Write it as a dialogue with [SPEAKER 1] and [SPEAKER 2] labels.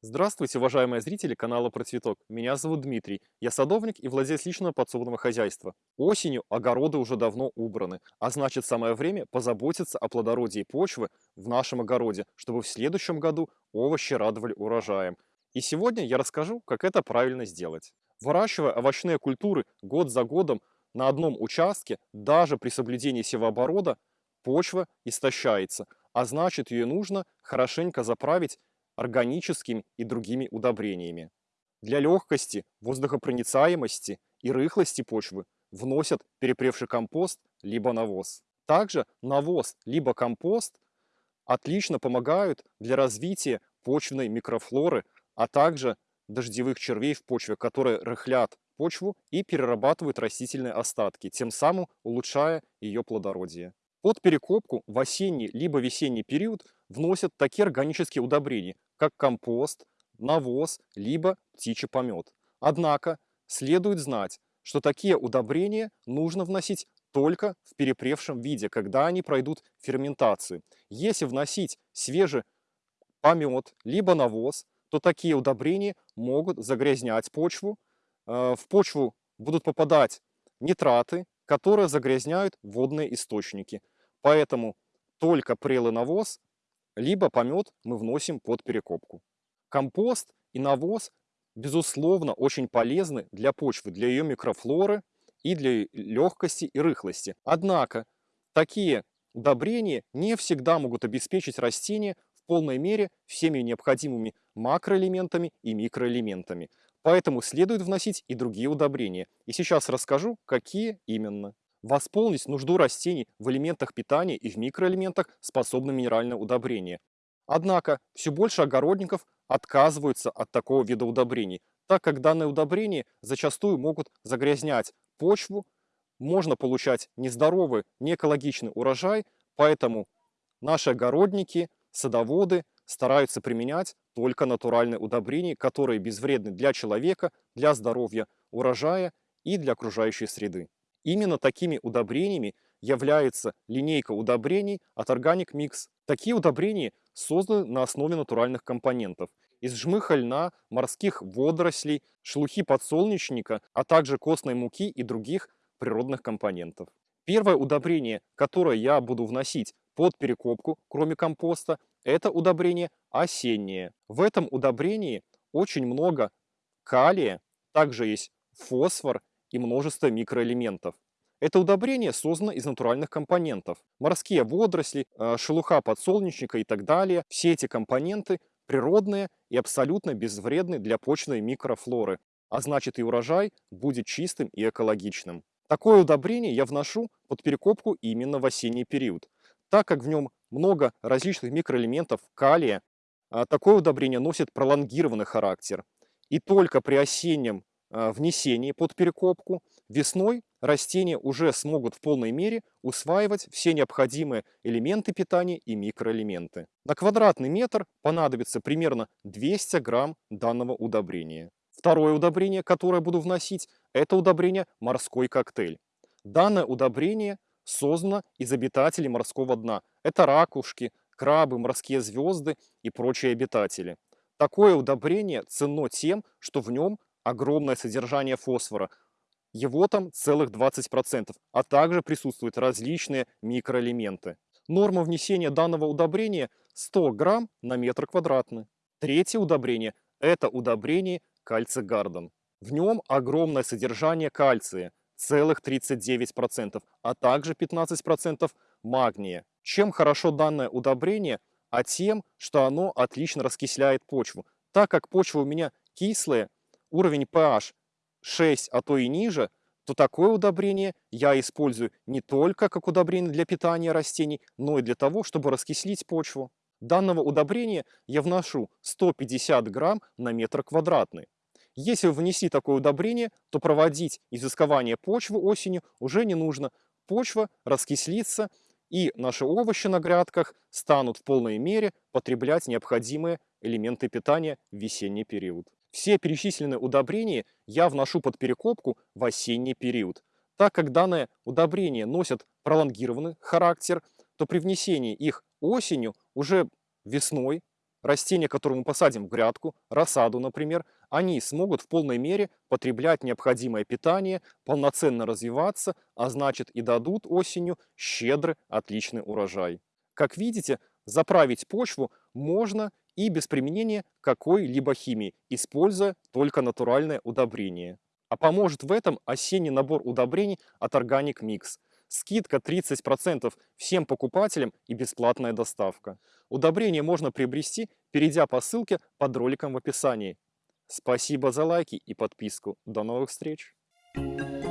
[SPEAKER 1] Здравствуйте, уважаемые зрители канала Про Цветок. Меня зовут Дмитрий. Я садовник и владелец личного подсобного хозяйства. Осенью огороды уже давно убраны, а значит самое время позаботиться о плодородии почвы в нашем огороде, чтобы в следующем году овощи радовали урожаем. И сегодня я расскажу, как это правильно сделать. Выращивая овощные культуры год за годом на одном участке, даже при соблюдении севооборота, почва истощается, а значит ее нужно хорошенько заправить органическими и другими удобрениями. Для легкости, воздухопроницаемости и рыхлости почвы вносят перепревший компост либо навоз. Также навоз либо компост отлично помогают для развития почвенной микрофлоры, а также дождевых червей в почве, которые рыхлят почву и перерабатывают растительные остатки, тем самым улучшая ее плодородие. Под перекопку в осенний либо весенний период вносят такие органические удобрения, как компост, навоз, либо птичий помет. Однако следует знать, что такие удобрения нужно вносить только в перепревшем виде, когда они пройдут ферментацию. Если вносить свежий помет, либо навоз, то такие удобрения могут загрязнять почву. Э, в почву будут попадать нитраты, которые загрязняют водные источники. Поэтому только прелый навоз, либо помет мы вносим под перекопку. Компост и навоз, безусловно, очень полезны для почвы, для ее микрофлоры и для легкости и рыхлости. Однако такие удобрения не всегда могут обеспечить растение в полной мере всеми необходимыми макроэлементами и микроэлементами. Поэтому следует вносить и другие удобрения. И сейчас расскажу, какие именно. Восполнить нужду растений в элементах питания и в микроэлементах способны минеральное удобрение. Однако все больше огородников отказываются от такого вида удобрений, так как данные удобрения зачастую могут загрязнять почву, можно получать нездоровый, неэкологичный урожай, поэтому наши огородники, садоводы стараются применять только натуральные удобрения, которые безвредны для человека, для здоровья урожая и для окружающей среды. Именно такими удобрениями является линейка удобрений от Organic Mix. Такие удобрения созданы на основе натуральных компонентов из жмыха льна, морских водорослей, шелухи подсолнечника, а также костной муки и других природных компонентов. Первое удобрение, которое я буду вносить под перекопку, кроме компоста, это удобрение осеннее. В этом удобрении очень много калия, также есть фосфор и множество микроэлементов. Это удобрение создано из натуральных компонентов. Морские водоросли, э, шелуха подсолнечника и так далее. Все эти компоненты природные и абсолютно безвредны для почной микрофлоры, а значит и урожай будет чистым и экологичным. Такое удобрение я вношу под перекопку именно в осенний период. Так как в нем много различных микроэлементов калия, а такое удобрение носит пролонгированный характер. И только при осеннем внесении под перекопку, весной растения уже смогут в полной мере усваивать все необходимые элементы питания и микроэлементы. На квадратный метр понадобится примерно 200 грамм данного удобрения. Второе удобрение, которое буду вносить, это удобрение «Морской коктейль». Данное удобрение создано из обитателей морского дна. Это ракушки, крабы, морские звезды и прочие обитатели. Такое удобрение ценно тем, что в нем огромное содержание фосфора. Его там целых 20%, а также присутствуют различные микроэлементы. Норма внесения данного удобрения 100 грамм на метр квадратный. Третье удобрение – это удобрение кальций гарден. В нем огромное содержание кальция, целых 39%, а также 15% магния. Чем хорошо данное удобрение? А тем, что оно отлично раскисляет почву. Так как почва у меня кислая, уровень pH 6, а то и ниже, то такое удобрение я использую не только как удобрение для питания растений, но и для того, чтобы раскислить почву. Данного удобрения я вношу 150 грамм на метр квадратный. Если вы внесли такое удобрение, то проводить изыскование почвы осенью уже не нужно. Почва раскислится, и наши овощи на грядках станут в полной мере потреблять необходимые элементы питания в весенний период. Все перечисленные удобрения я вношу под перекопку в осенний период. Так как данные удобрения носят пролонгированный характер, то при внесении их осенью, уже весной, Растения, которые мы посадим в грядку, рассаду, например, они смогут в полной мере потреблять необходимое питание, полноценно развиваться, а значит и дадут осенью щедрый, отличный урожай. Как видите, заправить почву можно и без применения какой-либо химии, используя только натуральное удобрение. А поможет в этом осенний набор удобрений от Organic Mix. Скидка 30% всем покупателям и бесплатная доставка. Удобрение можно приобрести, перейдя по ссылке под роликом в описании. Спасибо за лайки и подписку. До новых встреч! Thank you.